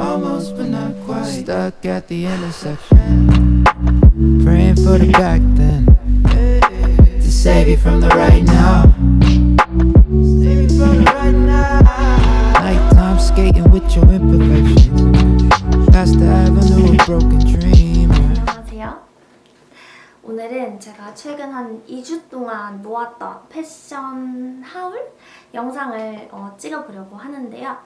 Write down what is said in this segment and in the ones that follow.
Almost but not quite. Stuck at the intersection. Praying for the back then. To save you from the right now. Save you from the right now. Nighttime skating with your imperfections. Past the avenue of broken dreams. 오늘은 제가 최근 한 2주 동안 모았던 패션 하울 영상을 어, 찍어보려고 하는데요.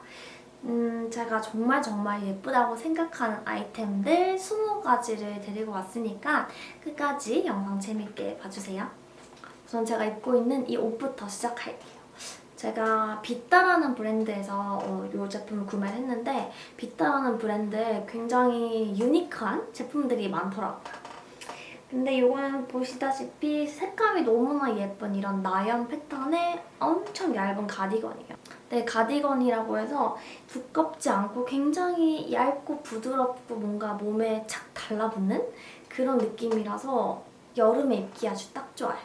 음, 제가 정말 정말 예쁘다고 생각하는 아이템들 20가지를 데리고 왔으니까 끝까지 영상 재밌게 봐주세요. 우선 제가 입고 있는 이 옷부터 시작할게요. 제가 비따라는 브랜드에서 어, 이 제품을 구매를 했는데 비따라는 브랜드에 굉장히 유니크한 제품들이 많더라고요. 근데 이거는 보시다시피 색감이 너무나 예쁜 이런 나연 패턴의 엄청 얇은 가디건이에요. 네, 가디건이라고 해서 두껍지 않고 굉장히 얇고 부드럽고 뭔가 몸에 착 달라붙는 그런 느낌이라서 여름에 입기 아주 딱 좋아요.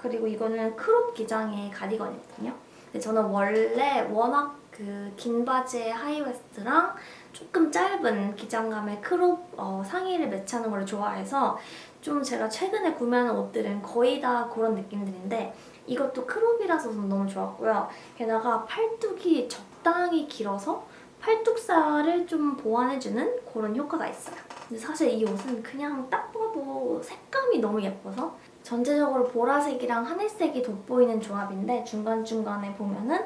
그리고 이거는 crop 기장의 가디건이거든요. 근데 저는 원래 워낙 그 긴 바지에 high waist랑 조금 짧은 기장감의 crop 어, 상의를 매치하는 걸 좋아해서 좀 제가 최근에 구매하는 옷들은 거의 다 그런 느낌들인데 이것도 크롭이라서 너무 좋았고요. 게다가 팔뚝이 적당히 길어서 팔뚝살을 좀 보완해주는 그런 효과가 있어요. 근데 사실 이 옷은 그냥 딱 봐도 색감이 너무 예뻐서 전체적으로 보라색이랑 하늘색이 돋보이는 조합인데 중간중간에 보면은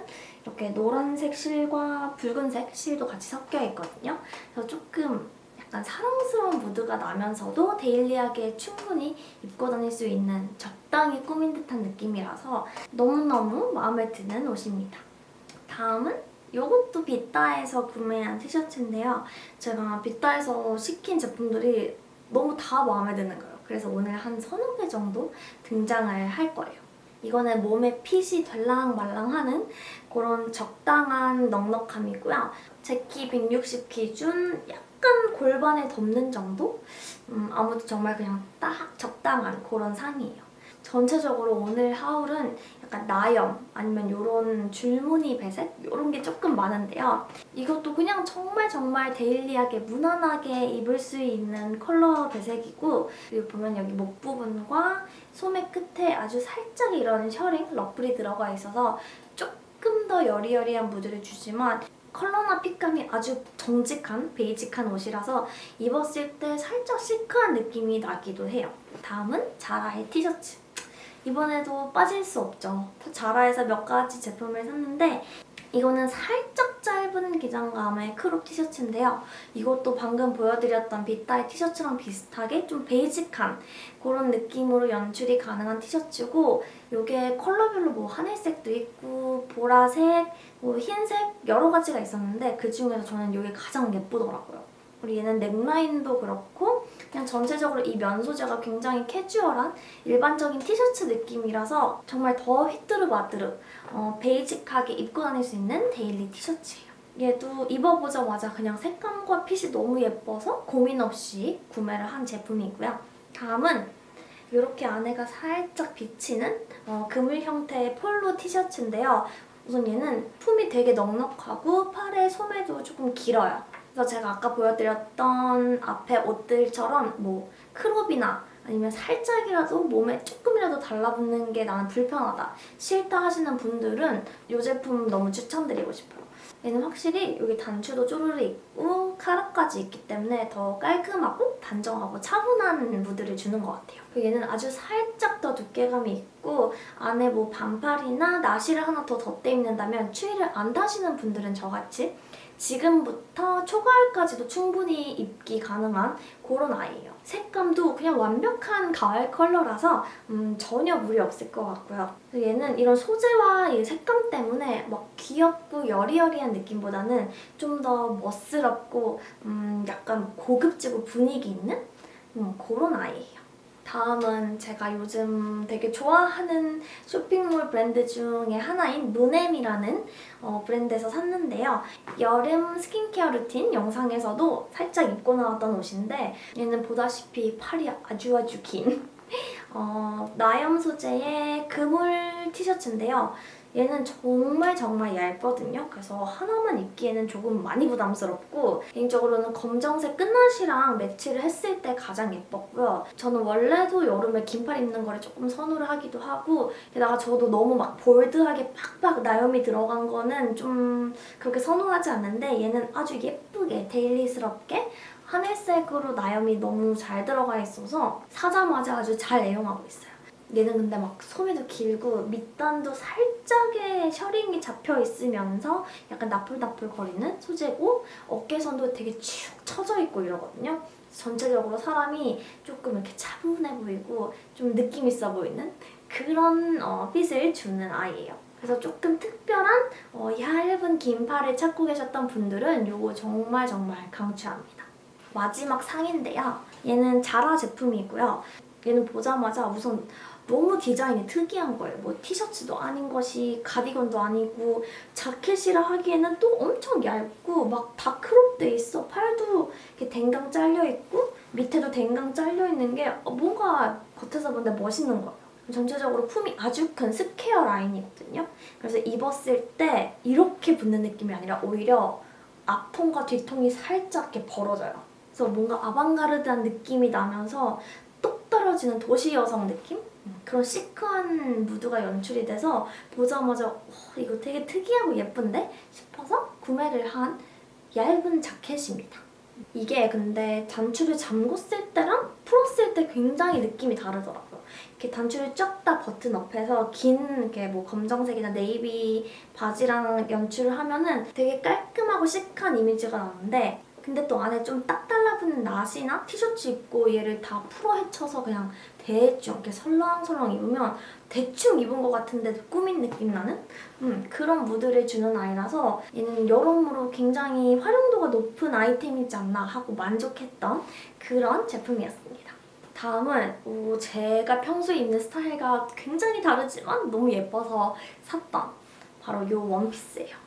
이렇게 노란색 실과 붉은색 실도 같이 섞여 있거든요. 그래서 조금 약간 사랑스러운 무드가 나면서도 데일리하게 충분히 입고 다닐 수 있는 적당히 꾸민 듯한 느낌이라서 너무너무 마음에 드는 옷입니다. 다음은 이것도 비따에서 구매한 티셔츠인데요. 제가 비따에서 시킨 제품들이 너무 다 마음에 드는 거예요. 그래서 오늘 한 서너 개 정도 등장을 할 거예요. 이거는 몸에 핏이 될랑말랑하는 그런 적당한 넉넉함이고요. 제키 160 기준 약 간 골반에 덮는 정도? 음, 아무튼 정말 그냥 딱 적당한 그런 상이에요. 전체적으로 오늘 haul은 약간 나염 아니면 이런 줄무늬 배색 이런 게 조금 많은데요. 이것도 그냥 정말 정말 daily하게 무난하게 입을 수 있는 컬러 배색이고 그리고 보면 여기 목 부분과 소매 끝에 아주 살짝 이런 셔링, 러플이 들어가 있어서 조금 더 여리여리한 무드를 주지만 컬러나 fit감이 아주 정직한 basic한 옷이라서 입었을 때 살짝 시크한 느낌이 나기도 해요. 다음은 자라의 티셔츠. 이번에도 빠질 수 없죠. 자라에서 몇 가지 제품을 샀는데 이거는 살짝 짧은 기장감의 crop 티셔츠인데요. 이것도 방금 보여드렸던 빗다이 티셔츠랑 비슷하게 좀 basic한 그런 느낌으로 연출이 가능한 티셔츠고 이게 컬러별로 뭐 하늘색도 있고 보라색, 뭐 흰색 여러 가지가 있었는데 그중에서 저는 이게 가장 예쁘더라고요. 그리고 얘는 넥라인도 그렇고 그냥 전체적으로 이 면 소재가 굉장히 캐주얼한 일반적인 티셔츠 느낌이라서 정말 더 휘뚜루마뚜루 어, basic하게 입고 다닐 수 있는 daily 티셔츠예요. 얘도 입어보자마자 그냥 색감과 핏이 너무 예뻐서 고민 없이 구매를 한 제품이고요. 다음은 이렇게 안에가 살짝 비치는 어, 그물 형태의 폴로 티셔츠인데요. 우선 얘는 품이 되게 넉넉하고 팔의 소매도 조금 길어요. 그래서 제가 아까 보여드렸던 앞에 옷들처럼 뭐 크롭이나 아니면 살짝이라도 몸에 조금이라도 달라붙는 게 나는 불편하다, 싫다 하시는 분들은 이 제품 너무 추천드리고 싶어요. 얘는 확실히 여기 단추도 쪼르르 있고 카라까지 있기 때문에 더 깔끔하고 단정하고 차분한 무드를 주는 것 같아요. 얘는 아주 살짝 더 두께감이 있고 안에 뭐 반팔이나 나시를 하나 더 덧대 입는다면 추위를 안 타시는 분들은 저같이 지금부터 초가을까지도 충분히 입기 가능한 그런 아이예요. 색감도 그냥 완벽한 가을 컬러라서 음, 전혀 무리 없을 것 같고요. 얘는 이런 소재와 이 색감 때문에 막 귀엽고 여리여리한 느낌보다는 좀 더 멋스럽고 음, 약간 고급지고 분위기 있는 음, 그런 아이예요. 다음은 제가 요즘 되게 좋아하는 쇼핑몰 브랜드 중에 하나인 무넴이라는 어, 브랜드에서 샀는데요. 여름 스킨케어 루틴 영상에서도 살짝 입고 나왔던 옷인데 얘는 보다시피 팔이 아주 아주 긴 어, 나염 소재의 그물 티셔츠인데요. 얘는 정말 정말 얇거든요. 그래서 하나만 입기에는 조금 많이 부담스럽고 개인적으로는 검정색 끈나시랑 매치를 했을 때 가장 예뻤고요. 저는 원래도 여름에 긴팔 입는 거를 조금 선호를 하기도 하고 게다가 저도 너무 막 bold하게 팍팍 나염이 들어간 거는 좀 그렇게 선호하지 않는데 얘는 아주 예쁘게 데일리스럽게 하늘색으로 나염이 너무 잘 들어가 있어서 사자마자 아주 잘 애용하고 있어요. 얘는 근데 막 소매도 길고 밑단도 살짝의 셔링이 잡혀 있으면서 약간 나풀나풀 거리는 소재고 어깨선도 되게 축 처져 있고 이러거든요. 전체적으로 사람이 조금 이렇게 차분해 보이고 좀 느낌 있어 보이는 그런 어, 핏을 주는 아이예요. 그래서 조금 특별한 어, 얇은 긴팔을 찾고 계셨던 분들은 이거 정말 정말 강추합니다. 마지막 상인데요. 얘는 자라 제품이고요. 얘는 보자마자 우선 너무 디자인이 특이한 거예요. 뭐 티셔츠도 아닌 것이 가디건도 아니고 자켓이라 하기에는 또 엄청 얇고 막 다 크롭돼 있어. 팔도 이렇게 댕강 잘려 있고 밑에도 댕강 잘려 있는 게 어, 뭔가 겉에서 보는데 멋있는 거예요. 전체적으로 품이 아주 큰 square line이거든요. 그래서 입었을 때 이렇게 붙는 느낌이 아니라 오히려 앞통과 뒤통이 살짝 이렇게 벌어져요. 그래서 뭔가 아방가르드한 느낌이 나면서 똑 떨어지는 도시 여성 느낌? 그런 시크한 무드가 연출이 돼서 보자마자 와, 이거 되게 특이하고 예쁜데? 싶어서 구매를 한 얇은 자켓입니다. 이게 근데 단추를 잠궜을 때랑 풀었을 때 굉장히 느낌이 다르더라고요. 이렇게 단추를 쫙 다 버튼 옆에서 긴 이렇게 뭐 검정색이나 네이비 바지랑 연출을 하면은 되게 깔끔하고 시크한 이미지가 나는데 근데 또 안에 좀 딱 달라붙는 나시나 티셔츠 입고 얘를 다 풀어 헤쳐서 그냥 대충 이렇게 설렁설렁 입으면 대충 입은 것 같은데 꾸민 느낌 나는 음, 그런 무드를 주는 아이라서 얘는 여러모로 굉장히 활용도가 높은 아이템이지 않나 하고 만족했던 그런 제품이었습니다. 다음은 오, 제가 평소에 입는 스타일과 굉장히 다르지만 너무 예뻐서 샀던 바로 이 원피스예요.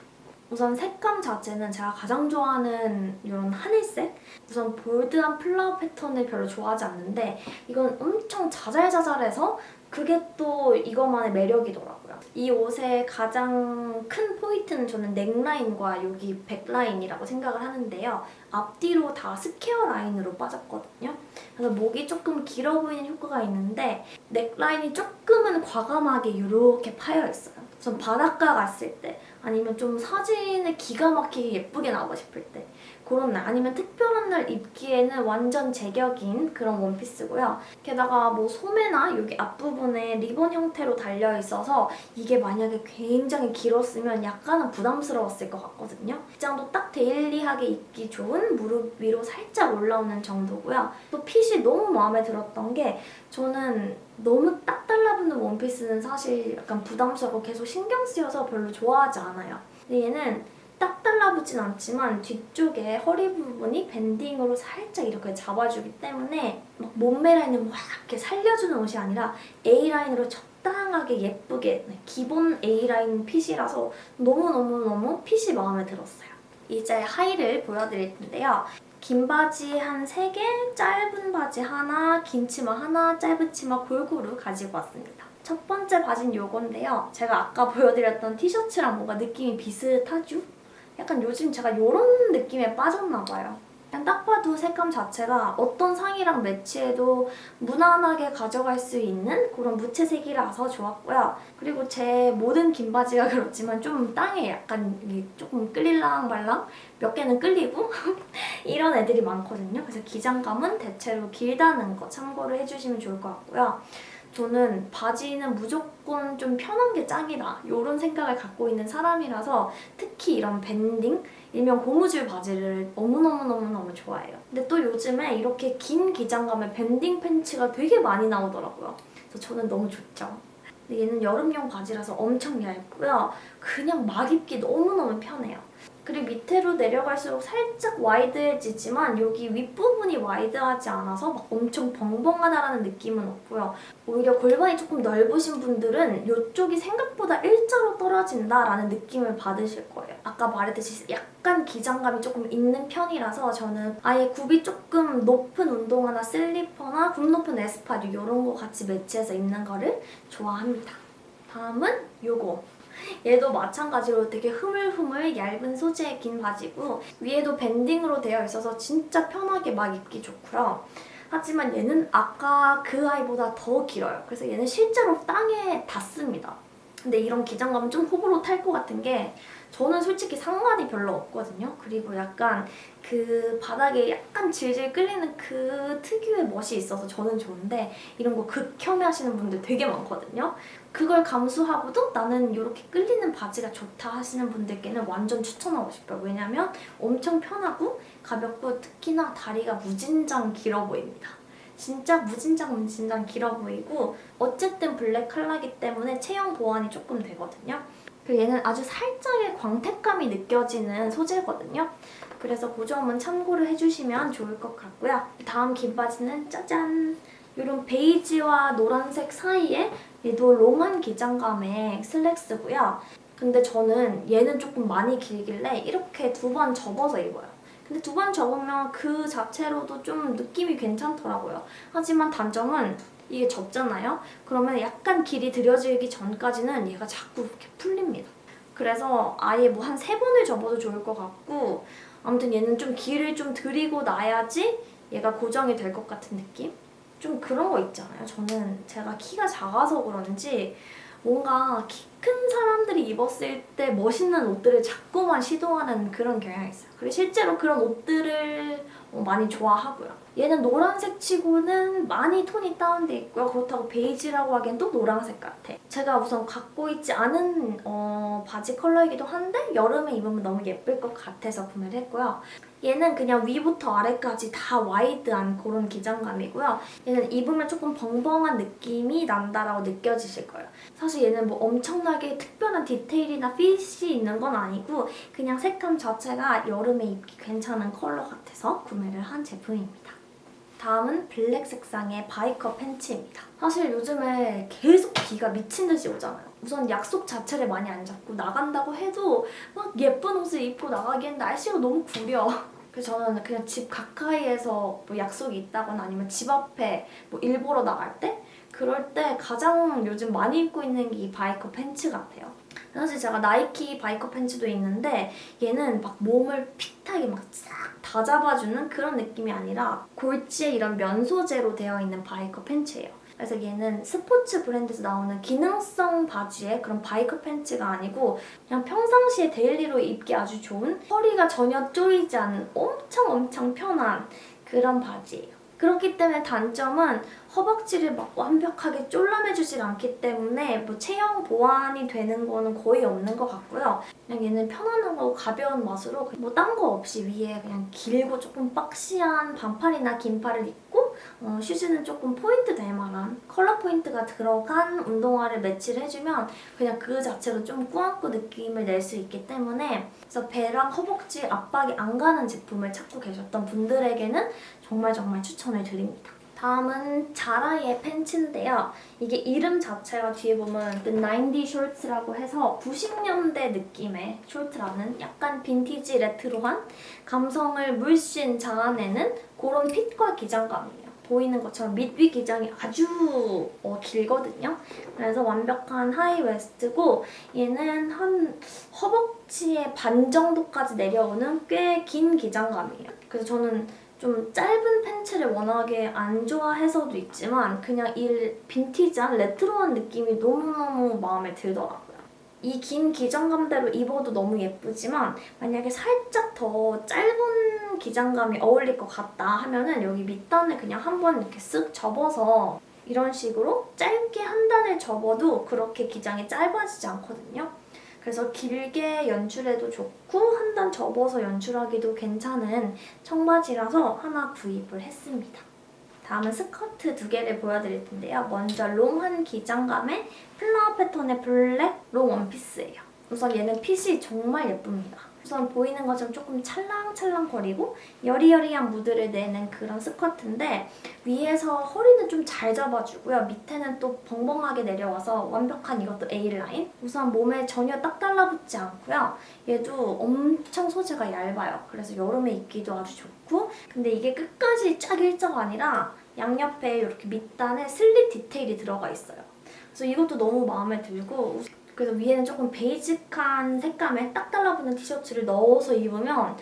우선 색감 자체는 제가 가장 좋아하는 이런 하늘색? 우선 볼드한 플라워 패턴을 별로 좋아하지 않는데 이건 엄청 자잘자잘해서 그게 또 이것만의 매력이더라고요. 이 옷의 가장 큰 포인트는 저는 넥라인과 여기 백라인이라고 생각을 하는데요. 앞뒤로 다 square line으로 빠졌거든요. 그래서 목이 조금 길어 보이는 효과가 있는데 넥라인이 조금은 과감하게 이렇게 파여있어요. 전 바닷가 갔을 때 아니면 좀 사진에 기가 막히게 예쁘게 나오고 싶을 때 그런 날 아니면 특별한 날 입기에는 완전 제격인 그런 원피스고요. 게다가 뭐 소매나 여기 앞부분에 리본 형태로 달려있어서 이게 만약에 굉장히 길었으면 약간은 부담스러웠을 것 같거든요. 기장도 딱 daily하게 입기 좋은 무릎 위로 살짝 올라오는 정도고요. 또 핏이 너무 마음에 들었던 게 저는 너무 딱 달라붙는 원피스는 사실 약간 부담스럽고 계속 신경 쓰여서 별로 좋아하지 않아요. 근데 얘는 딱 달라붙진 않지만 뒤쪽에 허리 부분이 밴딩으로 살짝 이렇게 잡아주기 때문에 막 몸매 라인을 막 이렇게 살려주는 옷이 아니라 A라인으로 적당하게 예쁘게 네, 기본 A라인 핏이라서 너무너무너무 핏이 마음에 들었어요. 이제 하의를 보여드릴 텐데요. 긴 바지 한 3개, 짧은 바지 하나, 긴 치마 하나, 짧은 치마 골고루 가지고 왔습니다. 첫 번째 바지는 이건데요. 제가 아까 보여드렸던 티셔츠랑 뭔가 느낌이 비슷하죠? 약간 요즘 제가 이런 느낌에 빠졌나 봐요. 그냥 딱 봐도 색감 자체가 어떤 상이랑 매치해도 무난하게 가져갈 수 있는 그런 무채색이라서 좋았고요. 그리고 제 모든 긴 바지가 그렇지만 좀 땅에 약간 조금 끌릴랑 말랑 몇 개는 끌리고 이런 애들이 많거든요. 그래서 기장감은 대체로 길다는 거 참고를 해주시면 좋을 것 같고요. 저는 바지는 무조건 좀 편한 게 짱이다 이런 생각을 갖고 있는 사람이라서 특히 이런 밴딩, 일명 고무줄 바지를 너무너무너무너무 좋아해요. 근데 또 요즘에 이렇게 긴 기장감의 밴딩 팬츠가 되게 많이 나오더라고요. 그래서 저는 너무 좋죠. 근데 얘는 여름용 바지라서 엄청 얇고요. 그냥 막 입기 너무너무 편해요. 그리고 밑으로 내려갈수록 살짝 wide해지지만 여기 윗부분이 wide하지 않아서 막 엄청 벙벙하다라는 느낌은 없고요. 오히려 골반이 조금 넓으신 분들은 이쪽이 생각보다 일자로 떨어진다라는 느낌을 받으실 거예요. 아까 말했듯이 약간 기장감이 조금 있는 편이라서 저는 아예 굽이 조금 높은 운동화나 슬리퍼나 굽 높은 에스파듀 이런 거 같이 매치해서 입는 거를 좋아합니다. 다음은 요거. 얘도 마찬가지로 되게 흐물흐물 얇은 소재의 긴 바지고 위에도 밴딩으로 되어 있어서 진짜 편하게 막 입기 좋고요. 하지만 얘는 아까 그 아이보다 더 길어요. 그래서 얘는 실제로 땅에 닿습니다. 근데 이런 기장감은 좀 호불호 탈 것 같은 게 저는 솔직히 상관이 별로 없거든요. 그리고 약간 그 바닥에 약간 질질 끌리는 그 특유의 멋이 있어서 저는 좋은데 이런 거 극혐해 하시는 분들 되게 많거든요. 그걸 감수하고도 나는 이렇게 끌리는 바지가 좋다 하시는 분들께는 완전 추천하고 싶어요. 왜냐면 엄청 편하고 가볍고 특히나 다리가 무진장 길어 보입니다. 진짜 무진장 무진장 길어 보이고 어쨌든 블랙 컬러기 때문에 체형 보완이 조금 되거든요. 그리고 얘는 아주 살짝의 광택감이 느껴지는 소재거든요. 그래서 그 점은 참고를 해주시면 좋을 것 같고요. 다음 긴 바지는 짜잔! 이런 베이지와 노란색 사이에 얘도 롱한 기장감의 슬랙스고요. 근데 저는 얘는 조금 많이 길길래 이렇게 두 번 접어서 입어요. 근데 두 번 접으면 그 자체로도 좀 느낌이 괜찮더라고요. 하지만 단점은 이게 접잖아요? 그러면 약간 길이 들여지기 전까지는 얘가 자꾸 이렇게 풀립니다. 그래서 아예 뭐 한 세 번을 접어도 좋을 것 같고 아무튼 얘는 좀 길을 좀 들이고 나야지 얘가 고정이 될 것 같은 느낌? 좀 그런 거 있잖아요. 저는 제가 키가 작아서 그런지 뭔가 키 큰 사람들이 입었을 때 멋있는 옷들을 자꾸만 시도하는 그런 경향이 있어요. 그리고 실제로 그런 옷들을 어, 많이 좋아하고요. 얘는 노란색 치고는 많이 톤이 다운돼 있고요. 그렇다고 베이지라고 하기엔 또 노란색 같아. 제가 우선 갖고 있지 않은 어, 바지 컬러이기도 한데 여름에 입으면 너무 예쁠 것 같아서 구매를 했고요. 얘는 그냥 위부터 아래까지 다 wide한 그런 기장감이고요. 얘는 입으면 조금 벙벙한 느낌이 난다라고 느껴지실 거예요. 사실 얘는 뭐 엄청나게 특별한 디테일이나 핏이 있는 건 아니고 그냥 색감 자체가 여름에 입기 괜찮은 컬러 같아서 구매를 한 제품입니다. 다음은 블랙 색상의 biker 팬츠입니다. 사실 요즘에 계속 비가 미친 듯이 오잖아요. 우선 약속 자체를 많이 안 잡고 나간다고 해도 막 예쁜 옷을 입고 나가기엔 날씨가 너무 구려. 그래서 저는 그냥 집 가까이에서 뭐 약속이 있다거나 아니면 집 앞에 뭐 일 보러 나갈 때 그럴 때 가장 요즘 많이 입고 있는 게 이 biker 팬츠 같아요. 사실 제가 나이키 biker 팬츠도 있는데 얘는 막 몸을 fit하게 막 싹 다 잡아주는 그런 느낌이 아니라 골지에 이런 면 소재로 되어 있는 biker 팬츠예요. 그래서 얘는 스포츠 브랜드에서 나오는 기능성 바지의 그런 biker 팬츠가 아니고 그냥 평상시에 daily로 입기 아주 좋은 허리가 전혀 조이지 않는 엄청 엄청 편한 그런 바지예요. 그렇기 때문에 단점은 허벅지를 막 완벽하게 쫄라매주질 않기 때문에 뭐 체형 보완이 되는 거는 거의 없는 것 같고요. 그냥 얘는 편안하고 가벼운 맛으로 뭐 딴 거 없이 위에 그냥 길고 조금 boxy한 반팔이나 긴팔을 입고 어, 슈즈는 조금 포인트 될 만한 컬러 포인트가 들어간 운동화를 매치를 해주면 그냥 그 자체로 좀 꾸안꾸 느낌을 낼 수 있기 때문에 그래서 배랑 허벅지 압박이 안 가는 제품을 찾고 계셨던 분들에게는 정말 정말 추천을 드립니다. 다음은 자라의 팬츠인데요. 이게 이름 자체가 뒤에 보면 The 90 Shorts라고 해서 90년대 느낌의 숄트라는 약간 빈티지 레트로한 감성을 물씬 자아내는 그런 핏과 기장감이에요. 보이는 것처럼 밑위 기장이 아주 어, 길거든요. 그래서 완벽한 high waist고 얘는 한 허벅지의 반 정도까지 내려오는 꽤 긴 기장감이에요. 그래서 저는 좀 짧은 팬츠를 워낙에 안 좋아해서도 있지만 그냥 이 빈티지한 레트로한 느낌이 너무너무 마음에 들더라고요. 이 긴 기장감대로 입어도 너무 예쁘지만 만약에 살짝 더 짧은 기장감이 어울릴 것 같다 하면은 여기 밑단을 그냥 한번 이렇게 쓱 접어서 이런 식으로 짧게 한 단을 접어도 그렇게 기장이 짧아지지 않거든요. 그래서 길게 연출해도 좋고 한 단 접어서 연출하기도 괜찮은 청바지라서 하나 구입을 했습니다. 다음은 스커트 두 개를 보여드릴 텐데요. 먼저 long한 기장감의 flower 패턴의 블랙 long 원피스예요. 우선 얘는 핏이 정말 예쁩니다. 우선 보이는 것처럼 조금 찰랑찰랑거리고 여리여리한 무드를 내는 그런 스커트인데 위에서 허리는 좀 잘 잡아주고요. 밑에는 또 벙벙하게 내려와서 완벽한 이것도 A라인. 우선 몸에 전혀 딱 달라붙지 않고요. 얘도 엄청 소재가 얇아요. 그래서 여름에 입기도 아주 좋고 근데 이게 끝까지 쫙 일자가 아니라 양옆에 이렇게 밑단에 슬릿 디테일이 들어가 있어요. 그래서 이것도 너무 마음에 들고 그래서 위에는 조금 베이직한 색감의 딱 달라붙는 티셔츠를 넣어서 입으면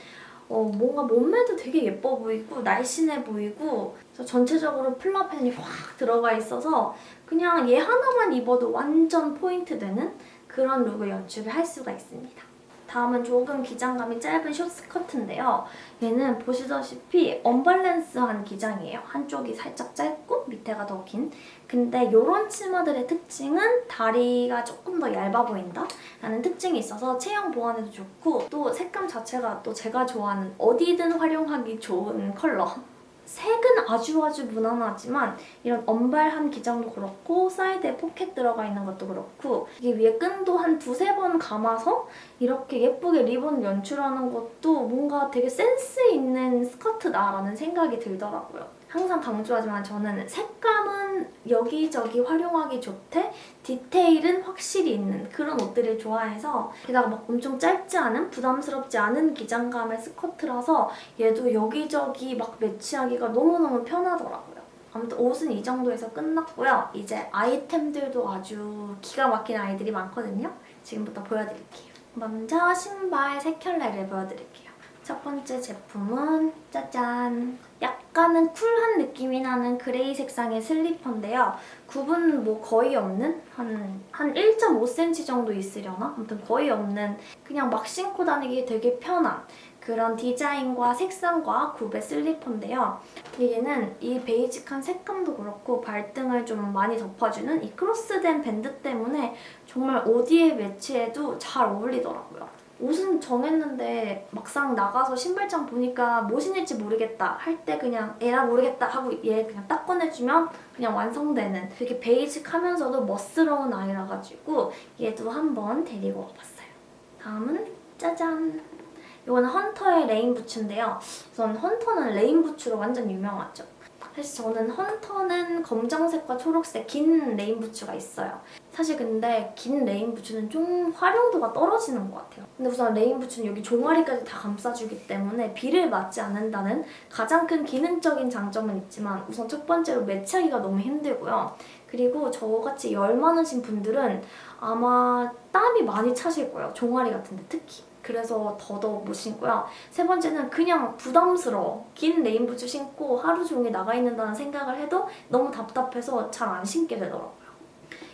어, 뭔가 몸매도 되게 예뻐 보이고 날씬해 보이고 전체적으로 flower 패턴이 확 들어가 있어서 그냥 얘 하나만 입어도 완전 포인트 되는 그런 룩을 연출을 할 수가 있습니다. 다음은 조금 기장감이 짧은 short스커트인데요. 얘는 보시다시피 언밸런스한 기장이에요. 한쪽이 살짝 짧고 밑에가 더 긴. 근데 이런 치마들의 특징은 다리가 조금 더 얇아 보인다? 라는 특징이 있어서 체형 보완에도 좋고 또 색감 자체가 또 제가 좋아하는 어디든 활용하기 좋은 컬러. 색은 아주 아주 무난하지만 이런 언발한 기장도 그렇고 사이드에 포켓 들어가 있는 것도 그렇고 이게 위에 끈도 한 두세 번 감아서 이렇게 예쁘게 리본 연출하는 것도 뭔가 되게 센스 있는 스커트다라는 생각이 들더라고요. 항상 강조하지만 저는 색감은 여기저기 활용하기 좋되 디테일은 확실히 있는 그런 옷들을 좋아해서 게다가 막 엄청 짧지 않은 부담스럽지 않은 기장감의 스커트라서 얘도 여기저기 막 매치하기가 너무너무 편하더라고요. 아무튼 옷은 이 정도에서 끝났고요. 이제 아이템들도 아주 기가 막힌 아이들이 많거든요. 지금부터 보여드릴게요. 먼저 신발 세 켤레를 보여드릴게요. 첫 번째 제품은 짜잔! 약간은 쿨한 느낌이 나는 gray 색상의 슬리퍼인데요. 굽은 뭐 거의 없는? 한, 한 1.5cm 정도 있으려나? 아무튼 거의 없는 그냥 막 신고 다니기 되게 편한 그런 디자인과 색상과 굽의 슬리퍼인데요. 얘는 이 basic한 색감도 그렇고 발등을 좀 많이 덮어주는 이 크로스된 밴드 때문에 정말 어디에 매치해도 잘 어울리더라고요. 옷은 정했는데 막상 나가서 신발장 보니까 뭐 신을지 모르겠다 할 때 그냥 에라 모르겠다 하고 얘 그냥 딱 꺼내주면 그냥 완성되는 되게 basic하면서도 멋스러운 아이라 가지고 얘도 한번 데리고 와봤어요. 다음은 짜잔! 이거는 헌터의 rain 부츠인데요. 우선 헌터는 rain 부츠로 완전 유명하죠. 사실 저는 헌터는 검정색과 초록색 긴 rain 부츠가 있어요. 사실 근데 긴 rain 부츠는 좀 활용도가 떨어지는 것 같아요. 근데 우선 rain 부츠는 여기 종아리까지 다 감싸주기 때문에 비를 맞지 않는다는 가장 큰 기능적인 장점은 있지만 우선 첫 번째로 매치하기가 너무 힘들고요. 그리고 저같이 열 많으신 분들은 아마 땀이 많이 차실 거예요. 종아리 같은데 특히. 그래서 더더욱 못 신고요. 세 번째는 그냥 부담스러워. 긴 rain부츠 신고 하루 종일 나가 있는다는 생각을 해도 너무 답답해서 잘 안 신게 되더라고요.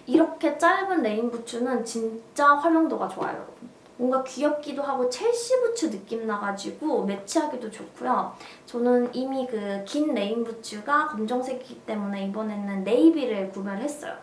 이렇게 짧은 rain부츠는 진짜 활용도가 좋아요, 여러분. 뭔가 귀엽기도 하고 Chelsea 부츠 느낌 나가지고 매치하기도 좋고요. 저는 이미 그 긴 rain 부츠가 검정색이기 때문에 이번에는 navy를 구매를 했어요.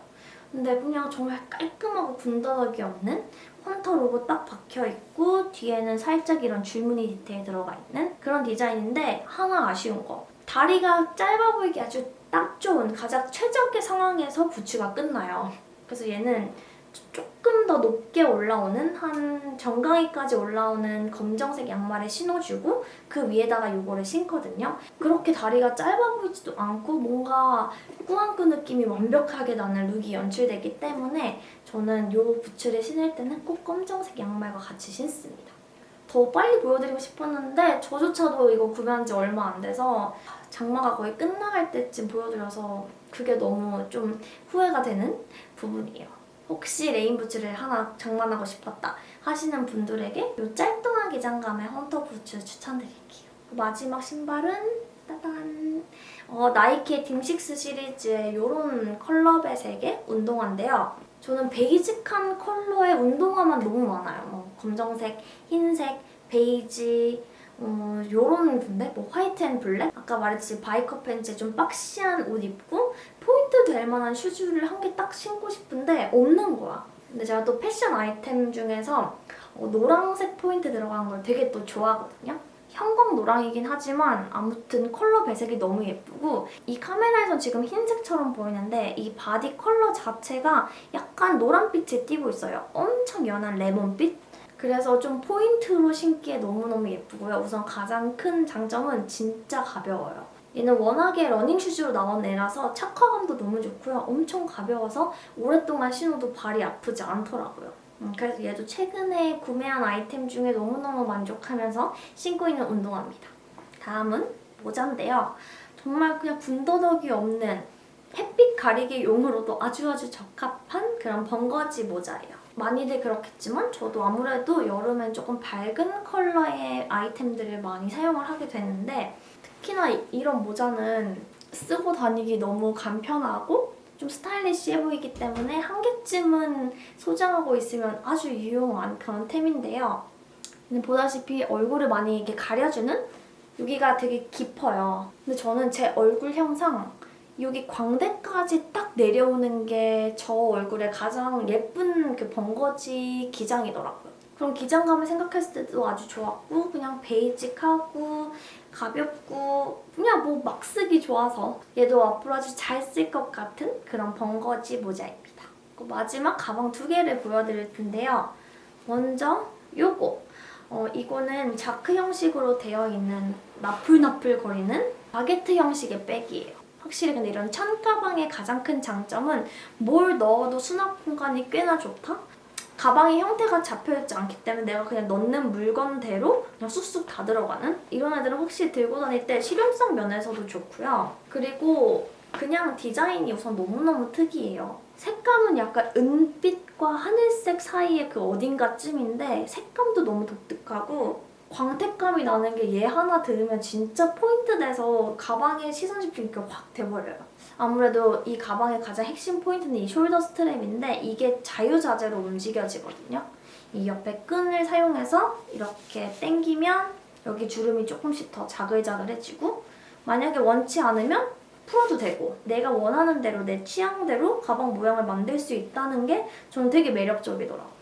근데 그냥 정말 깔끔하고 군더더기 없는 헌터 로고 딱 박혀있고 뒤에는 살짝 이런 줄무늬 디테일 들어가 있는 그런 디자인인데 하나 아쉬운 거 다리가 짧아 보이기 아주 딱 좋은 가장 최적의 상황에서 부츠가 끝나요. 그래서 얘는 조금 더 높게 올라오는 한 정강이까지 올라오는 검정색 양말에 신어주고 그 위에다가 이거를 신거든요. 그렇게 다리가 짧아 보이지도 않고 뭔가 꾸안꾸 느낌이 완벽하게 나는 룩이 연출되기 때문에 저는 이 부츠를 신을 때는 꼭 검정색 양말과 같이 신습니다. 더 빨리 보여드리고 싶었는데 저조차도 이거 구매한 지 얼마 안 돼서 장마가 거의 끝나갈 때쯤 보여드려서 그게 너무 좀 후회가 되는 부분이에요. 혹시 레인 부츠를 하나 장만하고 싶었다 하시는 분들에게 이 짤뚱한 기장감의 헌터 부츠 추천드릴게요. 마지막 신발은 따단! 어, 나이키의 딤식스 시리즈의 이런 컬러 배색의 운동화인데요. 저는 베이직한 컬러의 운동화만 너무 많아요. 뭐 검정색, 흰색, 베이지, 어, 요런 건데? 뭐 white and black? 아까 말했듯이 biker 팬츠에 좀 boxy한 옷 입고 포인트 될 만한 슈즈를 한 개 딱 신고 싶은데 없는 거야. 근데 제가 또 패션 아이템 중에서 어, 노란색 포인트 들어간 걸 되게 또 좋아하거든요. 형광 노랑이긴 하지만 아무튼 컬러 배색이 너무 예쁘고 이 카메라에선 지금 흰색처럼 보이는데 이 바디 컬러 자체가 약간 노란빛에 띄고 있어요. 엄청 연한 레몬빛? 그래서 좀 포인트로 신기에 너무너무 예쁘고요. 우선 가장 큰 장점은 진짜 가벼워요. 얘는 워낙에 러닝 슈즈로 나온 애라서 착화감도 너무 좋고요. 엄청 가벼워서 오랫동안 신어도 발이 아프지 않더라고요. 음, 그래서 얘도 최근에 구매한 아이템 중에 너무너무 만족하면서 신고 있는 운동화입니다. 다음은 모자인데요. 정말 그냥 군더더기 없는 햇빛 가리기 용으로도 아주 아주 적합한 그런 벙거지 모자예요. 많이들 그렇겠지만 저도 아무래도 여름엔 조금 밝은 컬러의 아이템들을 많이 사용을 하게 되는데 특히나 이- 이런 모자는 쓰고 다니기 너무 간편하고 좀 스타일리시해 보이기 때문에 한 개쯤은 소장하고 있으면 아주 유용한 그런 템인데요. 보다시피 얼굴을 많이 이렇게 가려주는 여기가 되게 깊어요. 근데 저는 제 얼굴 형상 여기 광대까지 딱 내려오는 게 저 얼굴에 가장 예쁜 그 번거지 기장이더라고요. 그런 기장감을 생각했을 때도 아주 좋았고 그냥 베이직하고 가볍고 그냥 뭐 막 쓰기 좋아서 얘도 앞으로 아주 잘 쓸 것 같은 그런 번거지 모자입니다. 마지막 가방 두 개를 보여드릴 텐데요. 먼저 요거 어, 이거는 자크 형식으로 되어 있는 나풀나풀 거리는 바게트 형식의 백이에요. 확실히 근데 이런 찬 가방의 가장 큰 장점은 뭘 넣어도 수납 공간이 꽤나 좋다? 가방의 형태가 잡혀있지 않기 때문에 내가 그냥 넣는 물건대로 그냥 쑥쑥 다 들어가는 이런 애들은 확실히 들고 다닐 때 실용성 면에서도 좋고요. 그리고 그냥 디자인이 우선 너무너무 특이해요. 색감은 약간 은빛과 하늘색 사이의 그 어딘가쯤인데 색감도 너무 독특하고 광택감이 나는 게 얘 하나 들으면 진짜 포인트 돼서 가방에 시선 집중이 확 돼버려요. 아무래도 이 가방의 가장 핵심 포인트는 이 shoulder strap인데 이게 자유자재로 움직여지거든요. 이 옆에 끈을 사용해서 이렇게 당기면 여기 주름이 조금씩 더 자글자글해지고 만약에 원치 않으면 풀어도 되고 내가 원하는 대로 내 취향대로 가방 모양을 만들 수 있다는 게 저는 되게 매력적이더라고요.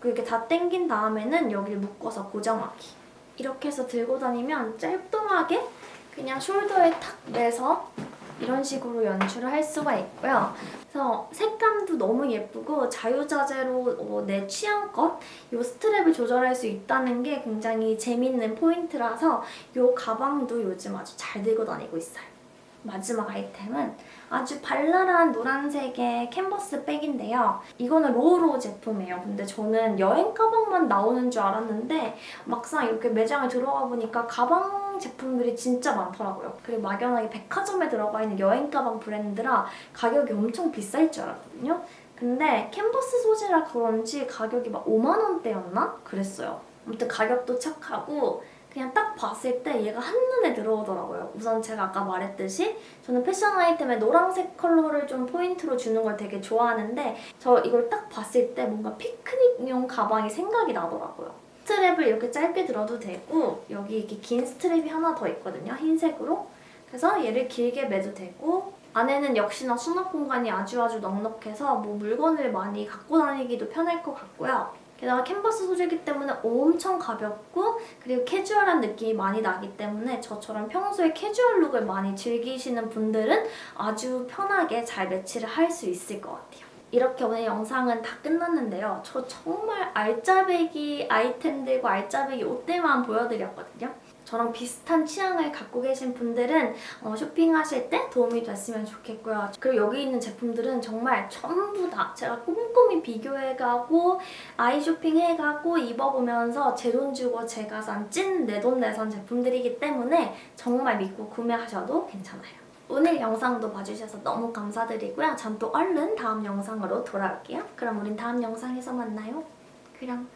그렇게 다 당긴 다음에는 여기를 묶어서 고정하기. 이렇게 해서 들고 다니면 짤뚱하게 그냥 shoulder에 탁 매서 이런 식으로 연출을 할 수가 있고요. 그래서 색감도 너무 예쁘고 자유자재로 어, 내 취향껏 이 strap을 조절할 수 있다는 게 굉장히 재밌는 포인트라서 이 가방도 요즘 아주 잘 들고 다니고 있어요. 마지막 아이템은 아주 발랄한 노란색의 캔버스 bag인데요. 이거는 로우로우 제품이에요. 근데 저는 여행 가방만 나오는 줄 알았는데 막상 이렇게 매장에 들어가 보니까 가방 제품들이 진짜 많더라고요. 그리고 막연하게 백화점에 들어가 있는 여행 가방 브랜드라 가격이 엄청 비쌀 줄 알았거든요. 근데 캔버스 소재라 그런지 가격이 막 5만 원대였나? 그랬어요. 아무튼 가격도 착하고 그냥 딱 봤을 때 얘가 한눈에 들어오더라고요. 우선 제가 아까 말했듯이 저는 패션 아이템에 노란색 컬러를 좀 포인트로 주는 걸 되게 좋아하는데 저 이걸 딱 봤을 때 뭔가 피크닉용 가방이 생각이 나더라고요. strap을 이렇게 짧게 들어도 되고 여기 이렇게 긴 strap이 하나 더 있거든요. 흰색으로. 그래서 얘를 길게 매도 되고 안에는 역시나 수납 공간이 아주 아주 넉넉해서 뭐 물건을 많이 갖고 다니기도 편할 것 같고요. 게다가 캔버스 소재이기 때문에 엄청 가볍고 그리고 캐주얼한 느낌이 많이 나기 때문에 저처럼 평소에 캐주얼 룩을 많이 즐기시는 분들은 아주 편하게 잘 매치를 할 수 있을 것 같아요. 이렇게 오늘 영상은 다 끝났는데요. 저 정말 알짜배기 아이템들과 알짜배기 옷들만 보여드렸거든요. 저랑 비슷한 취향을 갖고 계신 분들은 어, 쇼핑하실 때 도움이 됐으면 좋겠고요. 그리고 여기 있는 제품들은 정말 전부 다 제가 꼼꼼히 비교해가고 아이 쇼핑해가고 입어보면서 제 돈 주고 제가 산 찐 내 돈 내산 제품들이기 때문에 정말 믿고 구매하셔도 괜찮아요. 오늘 영상도 봐주셔서 너무 감사드리고요. 전 또 얼른 다음 영상으로 돌아올게요. 그럼 우린 다음 영상에서 만나요. 그럼